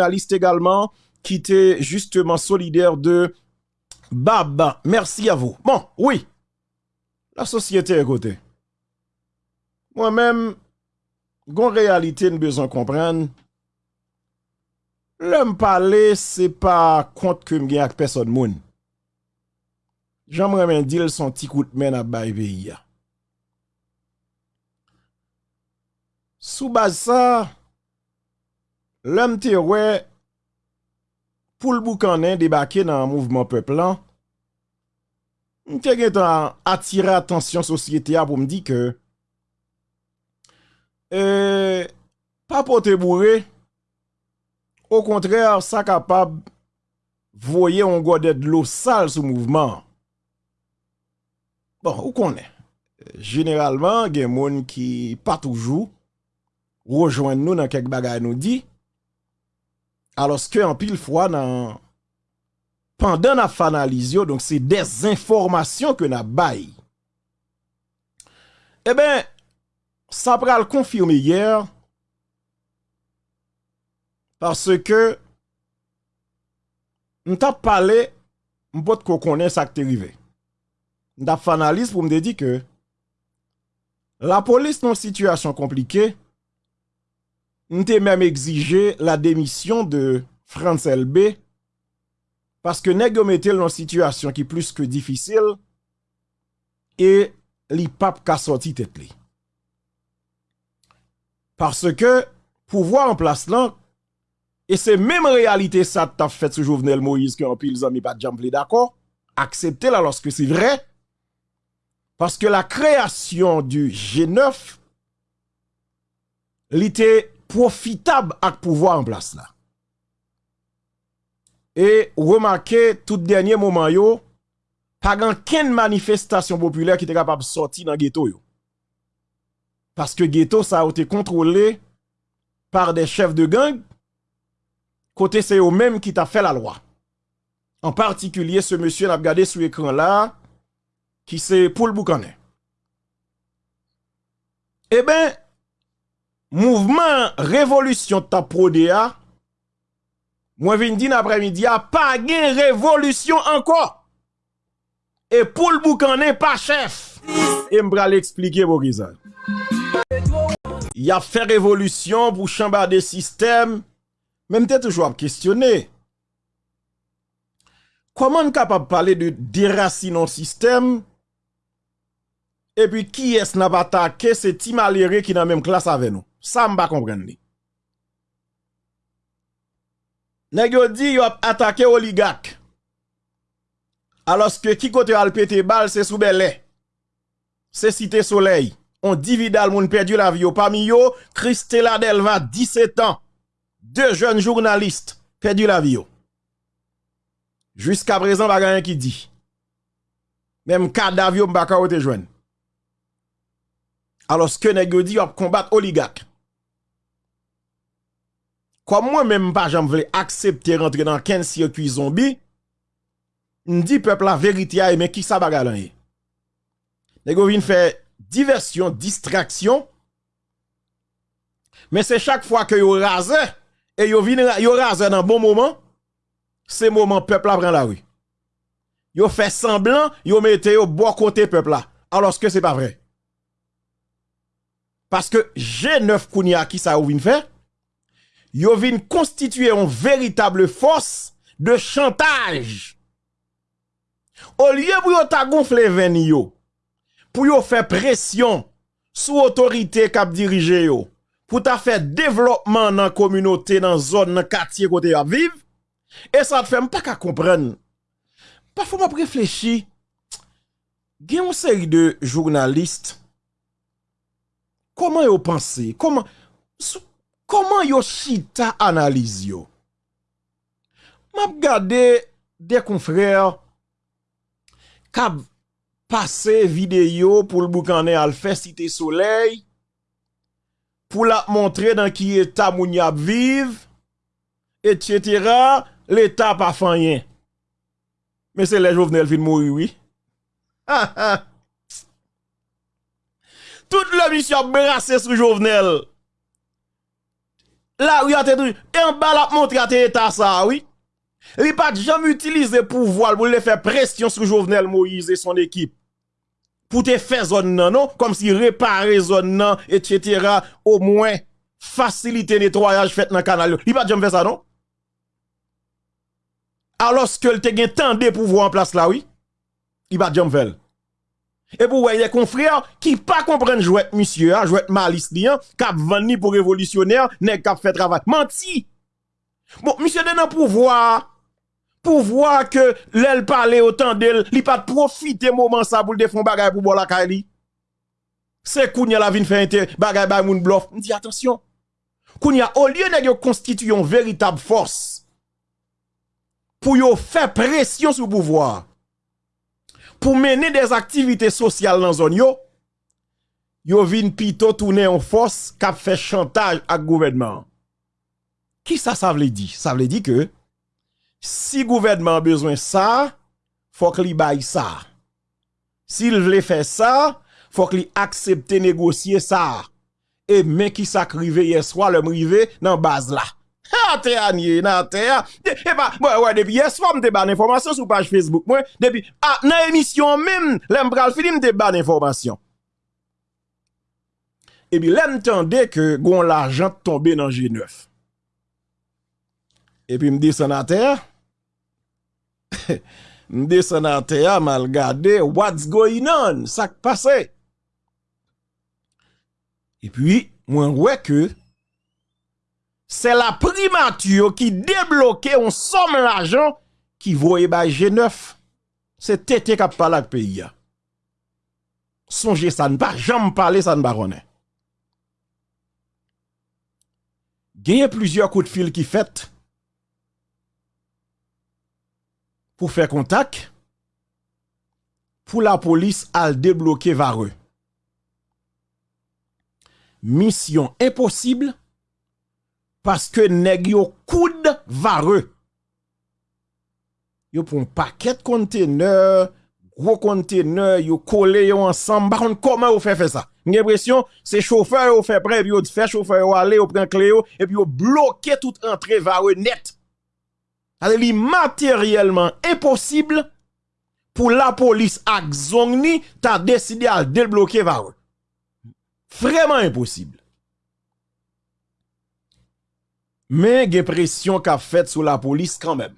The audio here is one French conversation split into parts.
journaliste également, qui était justement solidaire de Bab. Merci à vous. Bon, oui. La société est. Moi-même, gon réalité, nous besoin comprendre. L'homme parler, c'est pas compte que m'gagne avec personne moun. J'aimerais dire son petit coup de main à bail pays. Sous base ça, Lèm te wè, pou l boukanen debake nan mouvment peplan, m te gen tan atira atensyon sosyete a pou m di ke, e, pa pou te bourre, au kontrèr, sa kapab voye on gode d'lo sal sou mouvment. Bon, ou konen, generalman gen moun ki pa toujou, rejoen nou nan kek bagay nou di, Aloske an pil fwa nan... Pandan na fanaliz yo, donk se dezinformasyon ke na bay. E ben, sa pral konfirme yer, parce ke, n tap pale, m pot ko konen sa k te rive. N tap fanaliz pou m de di ke, la polis nan situasyon komplike, nous même exigé la démission de France LB parce que nous mettait dans une situation qui est plus que difficile et li pape ka sorti tête Parce que pouvoir en place là et c'est même réalité ça t'a fait ce Jovenel Moïse que en pile amis pas jamblé d'accord. Acceptez là lorsque c'est vrai. Parce que la création du G9 était profitable à pouvoir en place là. Et remarquez tout dernier moment yo pas aucune manifestation populaire qui était capable de sortir dans ghetto yo. Parce que ghetto ça a été contrôlé par des chefs de gang côté c'est eux même qui t'a fait la loi. En particulier, ce monsieur l'a regardé sur l'écran là, qui c'est Paul Boucanet. Eh ben, mouvement révolution ta taprodea, moi vin dit après-midi a pas gain révolution encore. Et pour le boucané pas chef. Et m'bra l'expliquer pour qui ça. Il a fait révolution pour chambarder système. Même t'es toujours à questionner. Comment on capable de parler de déraciner déracinement système et puis qui est-ce n'a pas attaqué c'est Tim Aléré qui dans la même classe avec nous Ça m'pa comprendre. Nèg yo yo attaqué oligarque. Alors que qui côté al pété balle c'est sous belé. C'est cité soleil. On dit Vidal moun perdu la vie parmi yo Christella Delva 17 ans deux jeunes journalistes perdu la vie. Jusqu'à présent, pas rien qui dit. Même cadavre m'pa ka joindre. Alors que nèg dit a combattre oligarque. Comme moi même pas j'en voulais accepter rentrer dans 15 circuit zombie, dit peuple la vérité mais qui ça bagarre là. Nèg vinn faire diversion, distraction. Mais c'est chaque fois que yo rase et yo vin yo rase dans bon moment, c'est moment peuple prend la rue. Yo fait semblant, yo mette yo bon côté peuple là, alors que c'est pas vrai? Parce que G9 Kounia qui ça ou vin faire, yo vin constituer une véritable force de chantage. Au lieu pour yo ta gonfler ven yo, pour yo faire pression sous autorité cap diriger yo, pour ta faire développement dans communauté, dans zone, dans quartier côté à vivre. Et ça te fait pas qu'à comprendre. Parfois, je réfléchir. Il y une série de journalistes. Comment ils pensent? Comment, Koman yo chita analize yo? Map gade de konfrer kab pase videyo pou l boukane al fe site soley pou la montre dan ki eta moun yap vive et cetera l'eta pa fanyen. Men se le jovnel fin mouri, oui. Ha ha! Tout le misyon brase sou jovnel La rue a et en bas la montre te état ça, oui. Il pas jamais utilisé pouvoir pour le faire pression sur Jovenel Moïse et son équipe. Pour te faire zone non, comme si réparer zone non, etc. Au moins, faciliter nettoyage fait dans le canal. Il pas jamais fait ça, non? Alors que le te gen tant de pouvoir en place là, oui? Il pas jamais fait. Et pour voyez confrères qui pas comprennent jouet monsieur, hein, jouet malice liant, cap venu pour révolutionnaire, n'est cap fait travail. Menti. Bon, monsieur de pouvoir pouvoir que l'elle parle autant d'elle, li pas profiter moment ça pour le défendre bagay pour la kali. C'est kounya la vin fait bagay bay moun bluff. Dit attention. Kounya au lieu de constituer une véritable force pour yo faire pression sur le pouvoir pour mener des activités sociales dans zone yo, yo vin pito tourner en force cap fait chantage à gouvernement. Qui ça ça veut dire? Ça veut dire que si gouvernement a besoin ça, faut qu'il baille ça. S'il veut faire ça, faut qu'il accepte négocier ça. Et mais qui s'acrive hier soir le rive dans base là. Ha te anye nan te ya. E depi yes fò mte ban informasyon sou page Facebook mwen. Depi, a, nan emisyon mèm, lèm pral film te ban informasyon. E bi lèm tende ke goun l'ajan tombe nan G9. E pi mdi sanate ya. Mdi sanate mal gade, what's going on? Sak pase? E pi, mwen wè ke, c'est la primature qui débloquait une somme l'argent qui voyait G9. C'est Tété qui a parlé avec pays. Songez, ça ne pas jamais parler, ça ne pas Il y a plusieurs coups de fil qui fait pour faire contact pour la police à débloquer Vareux. Mission impossible parce que nèg yo coude vareux. Yo un paquet de conteneurs, gros conteneurs, yo collé yo ensemble. Par contre, comment vous fait faire ça? J'ai l'impression, c'est chauffeur yo fait prêt, yo fait chauffeur yo aller, yo prend clé et puis yo bloqué toute entrée vareux net. Matériellement impossible pour la police à Zongni, t'as décidé à débloquer vareux. Vraiment impossible. Mais il y a pression qu'a fait sur la police quand même.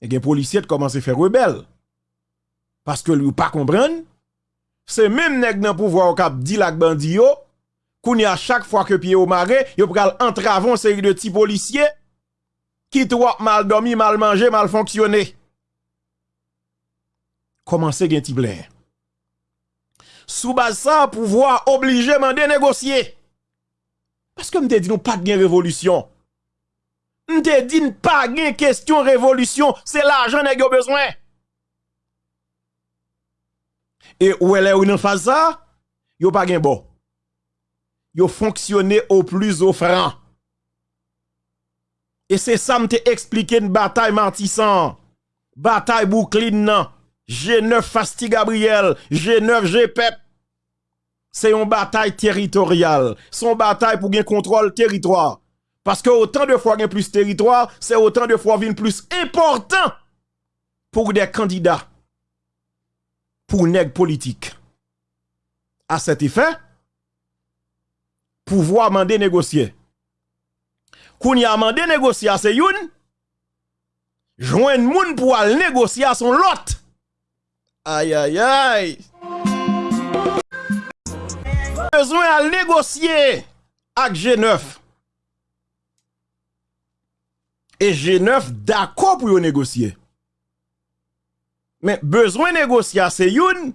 Et les policiers commencent à faire rebelle. Parce que lui pas comprendre. C'est même nèg nan pouvoir cap dit la bandi yo, a chaque fois que pied au marais, yo pral entraver une série de petits policiers qui trop mal dormi, mal mangé, mal fonctionné. Commencez gen ti Sous base ça, pouvoir obliger de négocier. Paske mte di nou pat gen revolusyon. Mte di nou pat gen kestyon revolusyon. Se l'ajan nè gyo bezwen. E ou elè ou nan faz sa, yo pat gen bo. Yo bon. fonksyonè ou plus ou fran. E se sa mte eksplike n batay mantisan. Batay bouklin nan. G9 Fasti Gabriel. G9 G Pep. C'est une bataille territoriale. Son bataille pour gagner contrôle territoire. Parce que autant de fois gain plus territoire, c'est autant de fois vin plus important pour des candidats, pour nèg politique. À cet effet, pouvoir demander négocier. Koun y a mandé négocier c'est youn, joindre moun pour aller négocier à son lot. Aïe aïe aïe besoin à négocier avec G9. Et G9 d'accord pour négocier. Mais besoin négocier, c'est une.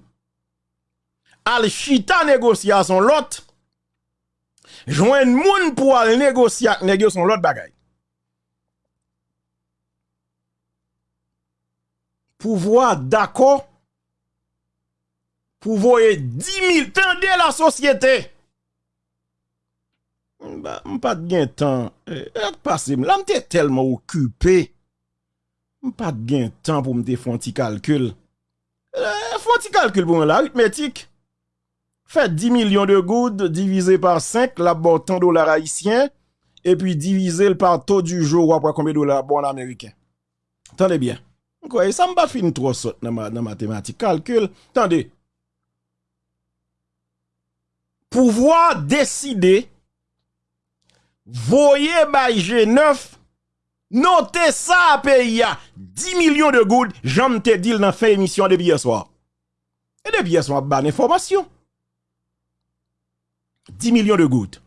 Al chita négociation l'autre. Joindre moun pour négocier avec son l'autre bagaille. Pouvoir d'accord pour voyer 10 000 tendez la société. Bah, pas de temps. Eh, passé, là, m'te tellement occupé. Pas de temps pour me faire un petit calcul. Eh, un petit calcul pour l'arithmétique. Fait 10 millions de gouttes divisé par 5, la bon 100 dollars haïtiens, et puis divisé par taux du jour, ou après combien de dollars bon américain. Attendez bien. Quoi, ça m'a fin trop saute dans ma mathématique. Calcul. Attendez. pouvoir décider, voyez by G9, notez ça à pays 10 millions de gouttes, j'en te dit dans fait émission depuis hier soir. Et depuis hier soir, ban information. 10 millions de gouttes.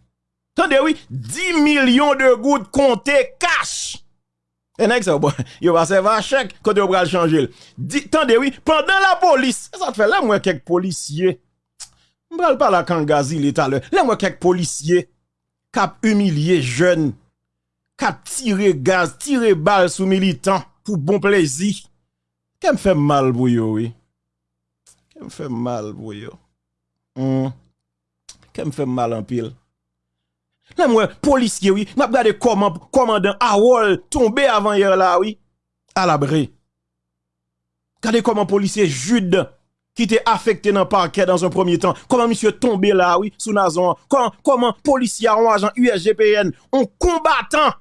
Tendez oui, 10 millions de gouttes comptées cash. Et next, bon, yo va servir à chèque quand on va changer. Tendez oui, pendant la police, ça fait là moi quelques policiers Mbral pa la kangazi li talè. Lè mwen kek polisye, kap humiliye jen, kap tire gaz, tire bal sou militant pou bon plezi. Kèm fè mal pou yo, oui. Kèm fè mal pou yo. Mm. Kèm fè mal an pil. Lè mwen polisye, oui, mwen ap gade komandan awol tombe avan yer la, oui. Alabre. Gade koman polisye jude. Qui était affecté dans le parquet dans un premier temps, comment monsieur tombé là, oui, sous Nazon, comment, comment policier en agent USGPN, un combattant,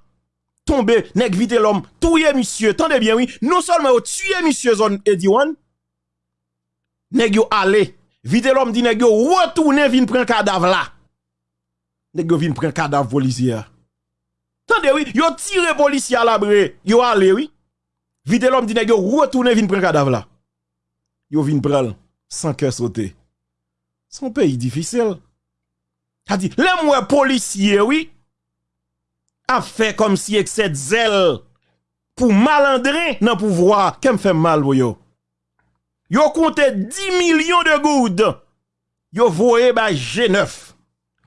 tombé, nèg vite l'homme, touye monsieur, tendez bien, oui, non seulement tué monsieur zone Ediwan, nèg yo allé, Vite l'homme dit nèg yo retourner vinn prendre cadavre là. Nèg yo vinn prendre cadavre policier. Tendez oui, yo tire policier à l'abri, yo allé oui. Vite l'homme dit nèg yo retourner vinn prendre cadavre là. yo vin pral sans cœur sauter. C'est un pays difficile. Ça dit, les moins policiers, oui, a fait comme si excès de zèle pour malandrer dans le pouvoir, qu'elle fait mal, pour yo. Yo compté 10 millions de goudes. Yo voye ba G9.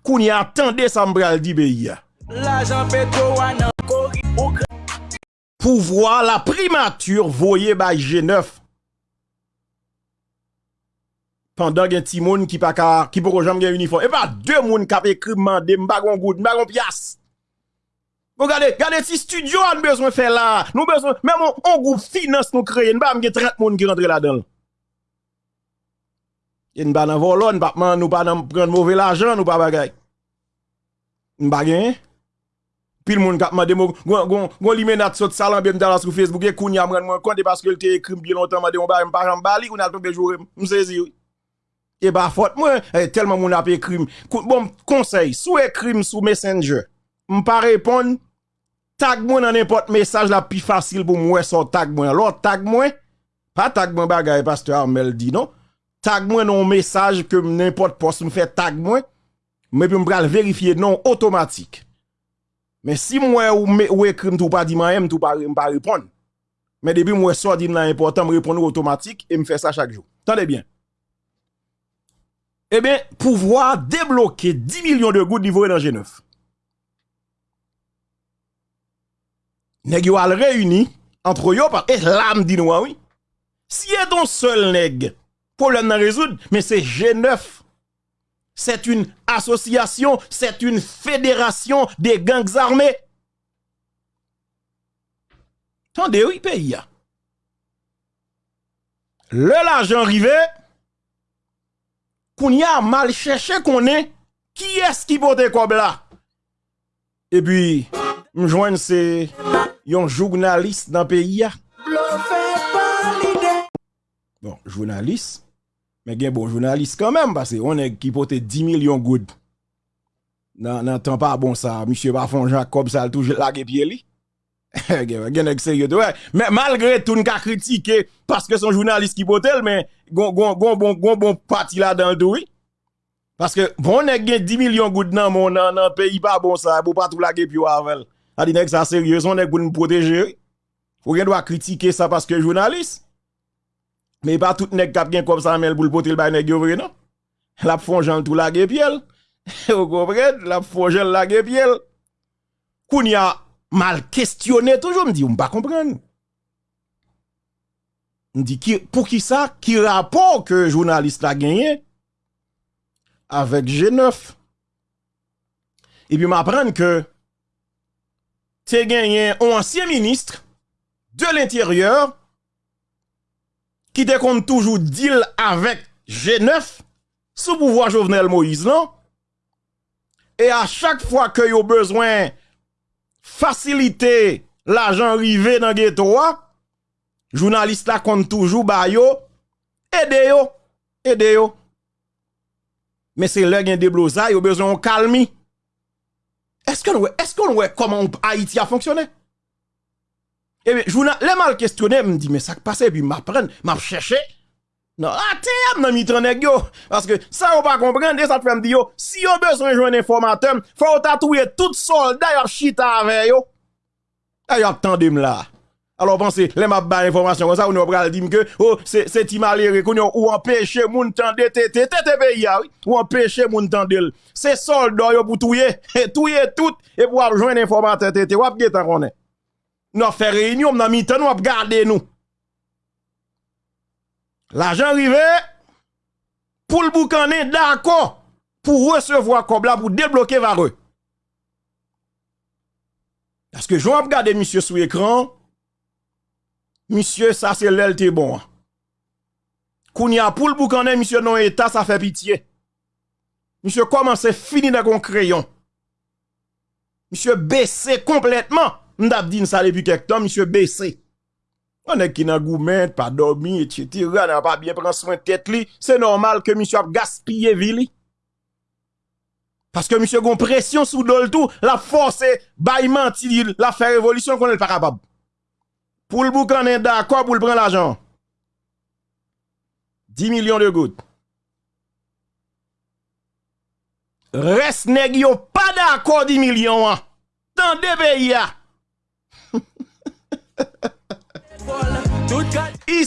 Kouni attendez ça m'bral di pays. L'argent pétro nan Pouvoir la primature voye ba G9. Pendant gen ti moun qui pa ka qui pour jamais gen uniforme et pas deux moun qui écrit mandé m'pa gon goud, m'pa gon pièce. Regardez, regardez si studio a besoin faire là. Nous besoin même on, groupe finance nous créer, m'pa gen 30 moun qui rentre là-dedans. Yen ba nan volon, papman nou pa nan pren mouve l'ajan, nou pa bagay. Mbagay. Pil moun kapman demo, gwen li menat sot salan bem talas kou Facebook, e koun yam ren mwen konti paske l te ekrim bi lontan, mwen de mwen ba mpa ton bejou msezi. E ba fote mwen, eh, telman moun ap ekrim. Bon, konsey, sou ekrim sou messenger, m pa repon, tag mwen nan epot mesaj la pi fasil pou mwen son tag mwen. Lò tag mwen, pa tag mwen bagay pastor Armel di non, tag mwen nan mesaj ke m n'importe post m fè tag mwen, mwen pi m pral verifiye non otomatik. Men si mwen ou, ou ekrim tou pa di man em, tou pa, m pa repon. Men debi mwen so di nan important, m repon nou otomatik, e m fè sa chak jou. Tande bien. Eh bien pouvoir débloquer 10 millions de gouttes niveau dans G9 nèg yo al réuni entre yo et l'âme dit oui si est ton seul nèg problème à résoudre, mais c'est G9. C'est une association, c'est une fédération des gangs armés. Attendez, oui, pays. Le l'argent arrivé, Kounya mal cherché qu'on est, qui est-ce qui porte quoi là? Et puis, m'joigne c'est un journaliste dans le pays. Bon, journaliste, mais gen bon journaliste quand même, parce qu'on est qui porte 10 millions de Nan, nan, tan pas bon ça, monsieur Bafon Jacob, ça toujours la pied li. gen. Mais malgré tout, nous critiqué parce que son journaliste qui porte, mais gon, bon, gon, bon parti là dans le oui. Parce que bon, on a 10 millions gouttes dans mon nan, pays pas bon ça, pour pas tout la puis avec. A dit que ça sérieux, on est pour nous protéger. Faut doit critiquer ça parce que journaliste. Mais pas tout nèg kap gen comme ça mel pour le poter le bay nèg yo vrai non. La fonjan tout la piel. Vous comprenez? La fonjan la piel. Kounya mal questionné toujours me dit on pas comprendre. On dit pour qui ça? Qui rapport que journaliste a gagné avec G9. Et puis m'apprendre que tu gagné un ancien ministre de l'intérieur qui te compte toujours deal avec G9 sous pouvoir Jovenel Moïse, non? Et à chaque fois que yo besoin faciliter l'argent arrivé dans ghetto, journaliste là compte toujours ba yo, aide yo, aide yo. Mais c'est là gen déblosa, yo besoin de calme. Est-ce qu'on est-ce qu'on voit comment Haïti a fonctionné? Et bien, je les mal questionné, me dit mais ça passe puis m'apprendre, m'a chercher. Non, ate yam nan mitan neg yo, paske sa ou pa komprende, sa te fèm di yo, si yo beswen jwen informatem, fò ou tatouye tout soldat yo ap chita avè yo, a yo ap tandem la. Alors pensez, les m'a ba information comme ça, on va dire que oh c'est c'est malheureux qu'on ou empêcher moun tande tété tété pays oui, ou empêcher moun tande. C'est soldat yo pour touyer, touyer tout et pour joindre informateur tété, ou ap getan connaît. Non faire réunion, on a mis temps, on ap garder nous. L'argent arrivé pour le boucaner d'accord pour recevoir là pour débloquer vareux. Parce que je vais regarder monsieur sur l'écran. Monsieur, ça c'est l'LT bon. Kounya pour le boucaner, monsieur non état, ça fait pitié. Monsieur commence fini dans un crayon? Monsieur baissé complètement. M'dap dit ça depuis quelque temps, monsieur baissé. On est qui n'a gourmet, pas dormi, etc. N'a pas bien pris soin de tête li. C'est normal que monsieur a gaspillé vie Parce que monsieur a pression sous le tout, la force, baillement, la faire révolution qu'on est pas capable. Pour le boucan, est d'accord pour le prendre l'argent. 10 millions de gouttes. Reste nèg yo pas d'accord 10 millions. Tant de pays.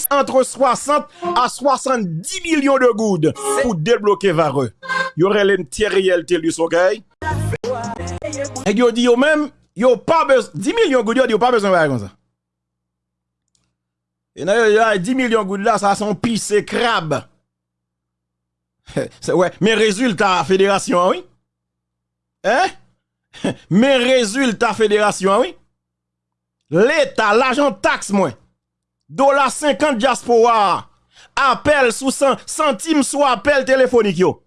Entre 60 à 70 millions de gouttes pour débloquer Vareux. Y aurait l'intérieur Telius, ok? Et yo dit même, yo pas besoin, 10 millions de gouttes, yo dit yo pas besoin de comme ça. Et là, 10 millions de gouttes là, ça sont pisse crabe. ouais, mais résultat, fédération, oui? Hein? Mais résultat, fédération, oui? L'État, l'argent taxe, moi. dollars 50 diaspora, appel sous 100 centimes sous appel téléphonique yo.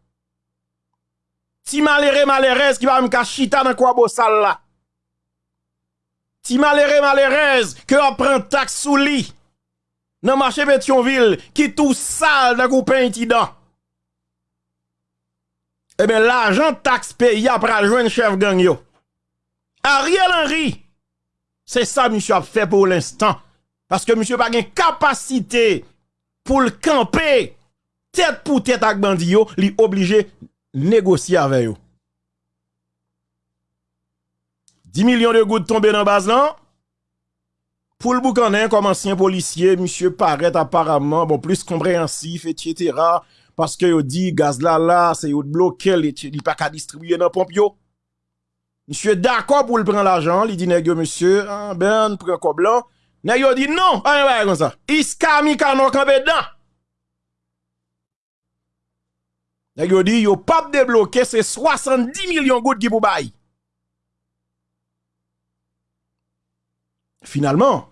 Ti malere malerez qui va me chita dans quoi beau sale là. Ti malere malerez que on prend taxe sous lit. Dans marché Pétionville qui tout sale dans coupé incident. Eh bien, l'argent taxe payé après joindre chef gang yo. Ariel Henry, c'est ça monsieur a fait pour l'instant. Parce que monsieur pas de capacité pour le camper tête pour tête avec bandi il est obligé négocier avec eux. 10 millions de gouttes tombées dans base là. Pour le boucanin, comme ancien policier, monsieur paraît apparemment bon, plus compréhensif, etc. Parce que yo dit gaz là là, c'est yo bloqué, il pas qu'à distribuer dans pompe yo. Monsieur d'accord pour le prendre l'argent, il dit nèg monsieur, ah, ben prend quoi blanc. Nèg dit non, ah ouais comme ça. Iska mi kano campé dedans. Nèg dit yo pas débloquer c'est 70 millions gouttes qui pour bail. Finalement,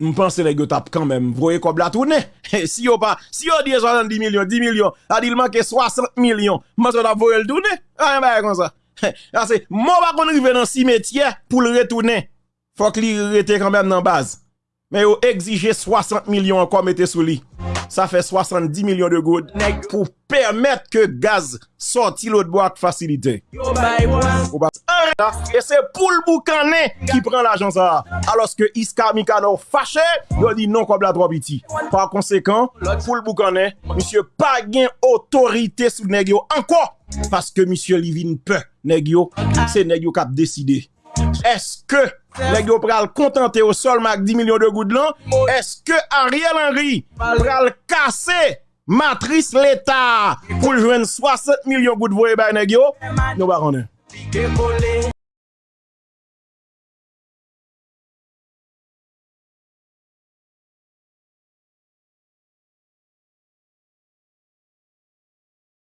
je pense que les tap quand même, voyez comme la tourner. si yo pas, si yo dit 70 millions, 10 millions, a dit il manque 60 millions, moi ça va le tourner. Ah, ben comme ça. c'est moi pas qu'on arrive dans cimetière pour le retourner. faut qu'il rete quand même dans base. Mais yo exige 60 millions encore mettez sous lui. Ça fait 70 millions de gouttes pour permettre que gaz sorti l'autre boîte facilité. Et c'est pour le boucané qui prend l'argent ça. Alors que Iska Mikano fâché, il dit non comme la trop petit. Par conséquent, pour le boucané, monsieur pas gain autorité sous nèg encore parce que monsieur Livin peut nèg c'est nèg qui a décidé. Eske nèg yo pral kontante yo solman ak 10 milyon de goudlan? Eske Ariel Henry pral kase matris l'Etat pou jwen 60 milyon goud voye bay nèg yo? Nou ba konnen.